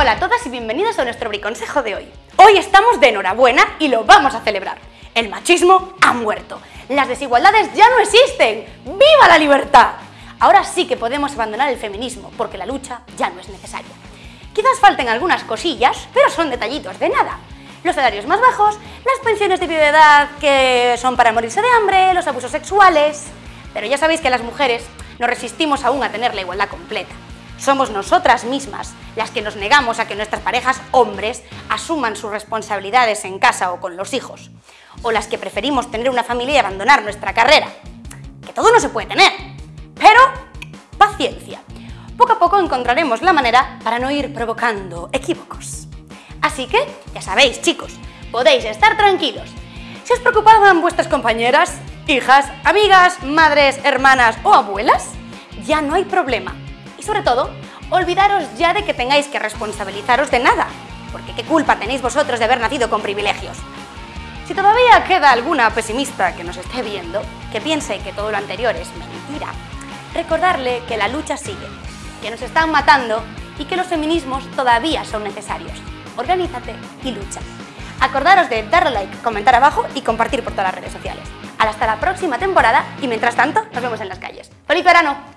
Hola a todas y bienvenidos a nuestro briconsejo de hoy. Hoy estamos de enhorabuena y lo vamos a celebrar. El machismo ha muerto. Las desigualdades ya no existen. ¡Viva la libertad! Ahora sí que podemos abandonar el feminismo porque la lucha ya no es necesaria. Quizás falten algunas cosillas, pero son detallitos de nada. Los salarios más bajos, las pensiones de viudedad que son para morirse de hambre, los abusos sexuales... Pero ya sabéis que las mujeres no resistimos aún a tener la igualdad completa. Somos nosotras mismas las que nos negamos a que nuestras parejas hombres asuman sus responsabilidades en casa o con los hijos, o las que preferimos tener una familia y abandonar nuestra carrera. Que todo no se puede tener, pero paciencia. Poco a poco encontraremos la manera para no ir provocando equívocos. Así que, ya sabéis, chicos, podéis estar tranquilos. Si os preocupaban vuestras compañeras, hijas, amigas, madres, hermanas o abuelas, ya no hay problema sobre todo, olvidaros ya de que tengáis que responsabilizaros de nada, porque qué culpa tenéis vosotros de haber nacido con privilegios. Si todavía queda alguna pesimista que nos esté viendo, que piense que todo lo anterior es mentira, recordarle que la lucha sigue, que nos están matando y que los feminismos todavía son necesarios. Organízate y lucha. Acordaros de darle like, comentar abajo y compartir por todas las redes sociales. Hasta la próxima temporada y mientras tanto nos vemos en las calles. ¡Feliz verano!